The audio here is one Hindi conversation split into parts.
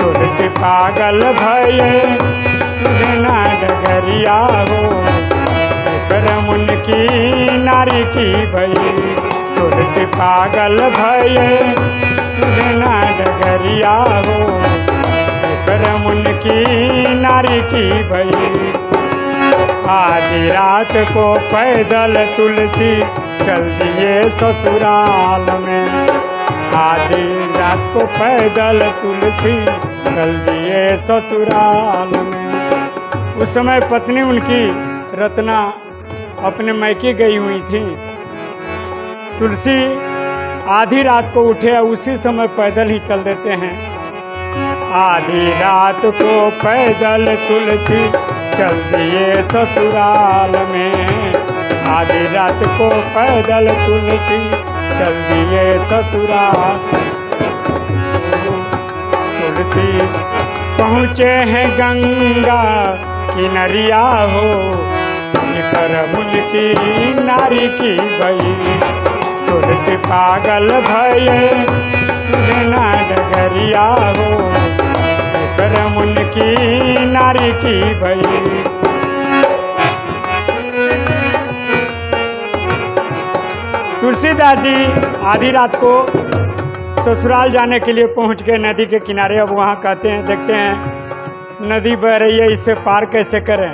तुलसी पागल भये। सुजना डगरिया हो। विक्रम उनकी नारी की भई तुलसी पागल भये। सुजना डगरिया हो। विक्रम उनकी नारी की भई आधी रात को पैदल तुलसी चल दिए ससुराल में। आधी रात को पैदल तुलसी चल दिए ससुराल में। उस समय पत्नी उनकी रत्ना अपने मैके गई हुई थी। तुलसी आधी रात को उठे उसी समय पैदल ही चल देते हैं। आधी रात को पैदल तुलसी चल दिए ससुराल में। आधी रात को पैदल तुलसी चल दिए ससुराल तुलसी पहुँचे हैं गंगा किनरिया हो। कर उनकी नारी की भई तुलसी पागल भये सुजना डगरिया हो। करम उनकी नारी की भई तुलसीदास जी, आधी रात को ससुराल जाने के लिए पहुँच गए नदी के किनारे अब वहाँ कहते हैं, देखते हैं, नदी बह रही है, इसे पार कैसे करें?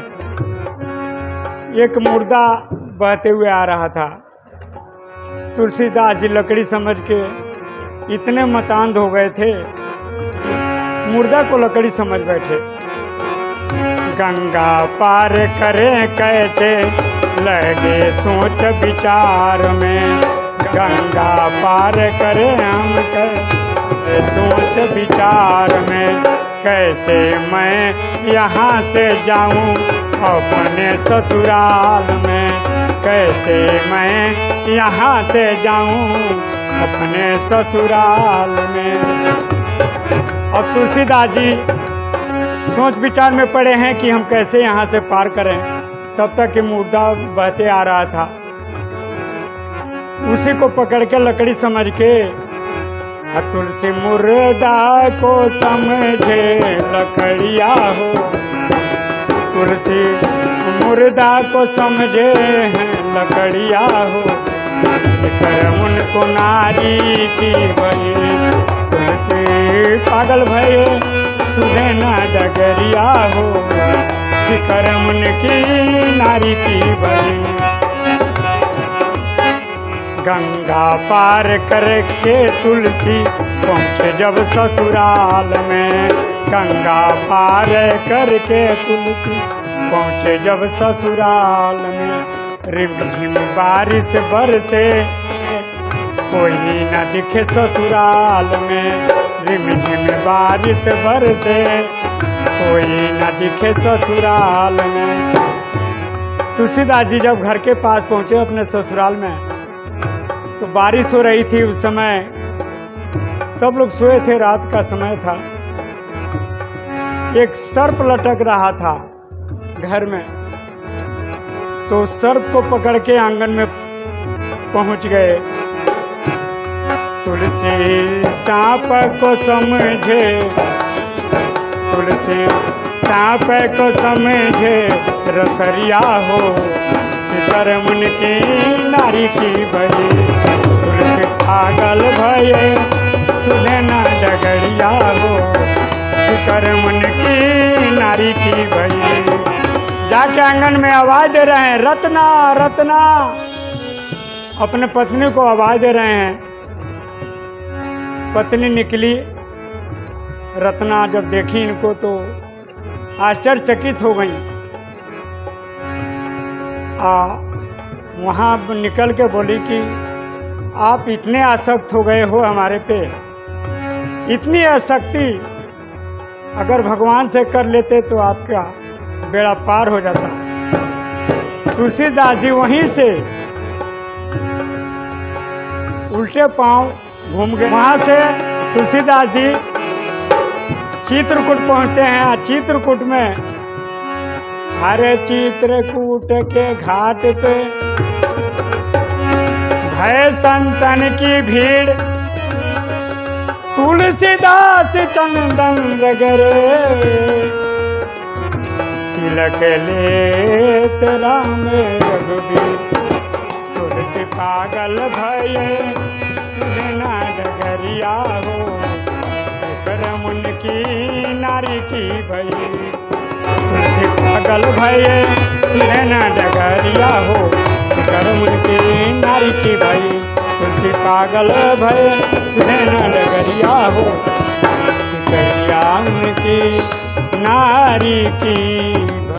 एक मुर्दा बहते हुए आ रहा था। तुलसीदास जी लकड़ी समझ के इतने मतांध हो गए थे। मुर्दा को लकड़ी समझ बैठे। गंगा पार करें कैसे? लगे सोच विचार में। गंगा पार करें हम कैसे सोच विचार में कैसे मैं यहाँ से जाऊँ अपने ससुराल में? कैसे मैं यहाँ से जाऊँ अपने ससुराल में? और तुलसीदास जी सोच विचार में पड़े हैं कि हम कैसे यहाँ से पार करें। तब तक ये मुर्दा बहते आ रहा था। उसी को पकड़ के लकड़ी समझ के आ तुलसी मुर्दा को समझे, लकड़िया हो। तुलसी मुर्दा को समझे हैं, लकड़िया हो। कर उनको नारी की बही तुलसी पागल भये सुने ना डगरिया हो। करम की नारी की बही गंगा पार करके तुलसी पहुँचे जब ससुराल में। गंगा पार करके तुलसी पहुँचे जब ससुराल में। रिम झिम बारिश बरसे, कोई न दिखे ससुराल में। रिमझिम बारिश बरसे, कोई न दिखे ससुराल में। तुलसीदास जी जब घर के पास पहुँचे अपने ससुराल में तो बारिश हो रही थी उस समय। सब लोग सोए थे, रात का समय था। एक सर्प लटक रहा था घर में। तो सर्प को पकड़ के आँगन में पहुँच गए। तुलसी सांप को समझे। तुलसी सांप को समझे, रसरिया हो कर मन की नारी की तुलसी पागल भये, सुने ना हो कर मन की नारी की भई। जाके आँगन में आवाज़ दे रहे हैं, रत्ना रत्ना। अपने पत्नी को आवाज़ दे रहे हैं। पत्नी निकली, रत्ना जब देखी इनको तो आश्चर्यचकित हो गई। आ, वहाँ निकल के बोली कि आप इतने आसक्त हो गए हो हमारे पे। इतनी आसक्ति अगर भगवान से कर लेते तो आपका बेड़ा पार हो जाता। तुलसीदास जी वहीं से उल्टे पाँव घूम गए। वहाँ से तुलसीदास जी चित्रकूट पहुँचते हैं। चित्रकूट में हरे चित्रकूट के घाट पे भय संतन की भीड़। तुलसीदास चंदन रगरे तिलक लेत राम रघुबीर तुलसी पागल भये सुरना डगरिया हो। करम की नारी की भई। तुलसी पागल भये सुरना डगरिया हो। करम की नारी की भई। तुलसी पागल भय सुरना नगरिया हो। नगरिया उनकी नारी की